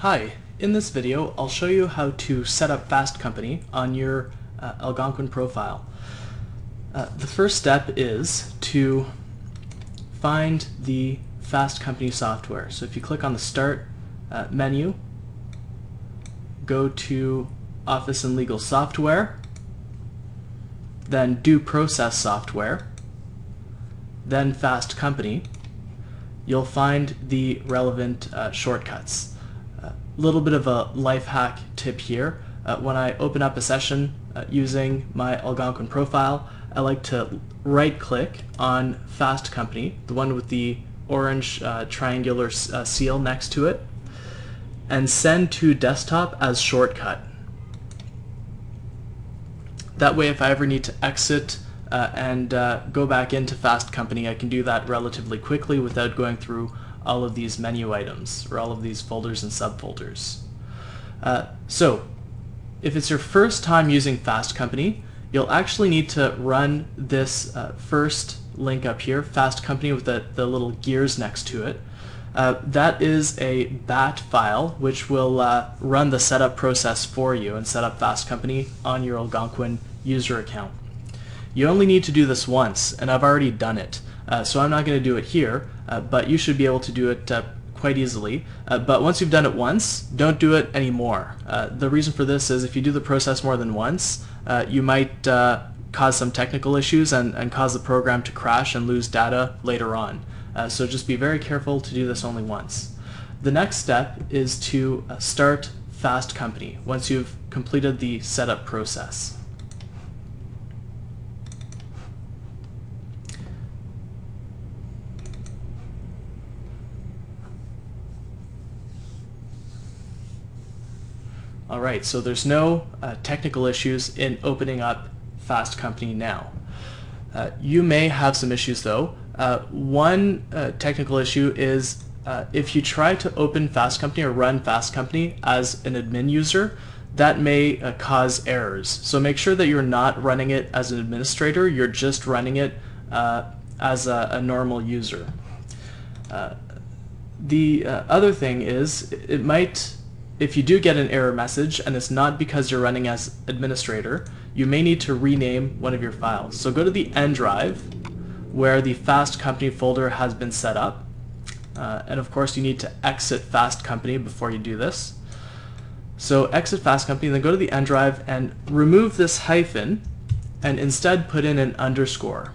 Hi, in this video I'll show you how to set up Fast Company on your uh, Algonquin profile. Uh, the first step is to find the Fast Company software. So if you click on the Start uh, menu, go to Office and Legal Software, then Do Process Software, then Fast Company, you'll find the relevant uh, shortcuts. Little bit of a life hack tip here. Uh, when I open up a session uh, using my Algonquin profile, I like to right click on Fast Company, the one with the orange uh, triangular uh, seal next to it, and send to desktop as shortcut. That way if I ever need to exit uh, and uh, go back into Fast Company, I can do that relatively quickly without going through all of these menu items or all of these folders and subfolders. Uh, so if it's your first time using Fast Company, you'll actually need to run this uh, first link up here, Fast Company with the, the little gears next to it. Uh, that is a bat file which will uh, run the setup process for you and set up Fast Company on your Algonquin user account. You only need to do this once, and I've already done it. Uh, so I'm not going to do it here, uh, but you should be able to do it uh, quite easily. Uh, but once you've done it once, don't do it anymore. Uh, the reason for this is if you do the process more than once, uh, you might cause some technical issues and, and cause the program to crash and lose data later on. so just be very careful to do this only once. The next step is to start Fast Company once you've completed the setup process. All right, so there's no uh, technical issues in opening up Fast Company now. Uh, you may have some issues though. Uh, one uh, technical issue is uh, if you try to open Fast Company or run Fast Company as an admin user, that may uh, cause errors. So make sure that you're not running it as an administrator, you're just running it as a, a, normal user. the other thing is it might if you do get an error message and it's not because you're running as administrator, you may need to rename one of your files. So go to the N drive where the Fast Company folder has been set up. Uh, and of course you need to exit Fast Company before you do this. So exit Fast Company, then go to the N drive and remove this hyphen and instead put in an underscore.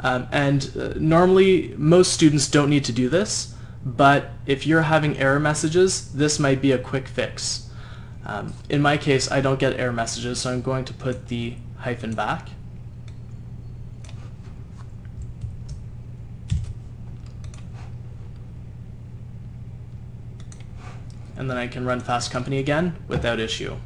Um, and uh, normally most students don't need to do this, but if you're having error messages, this might be a quick fix. Um, in my case, I don't get error messages, so I'm going to put the hyphen back. And then I can run Fast Company again without issue.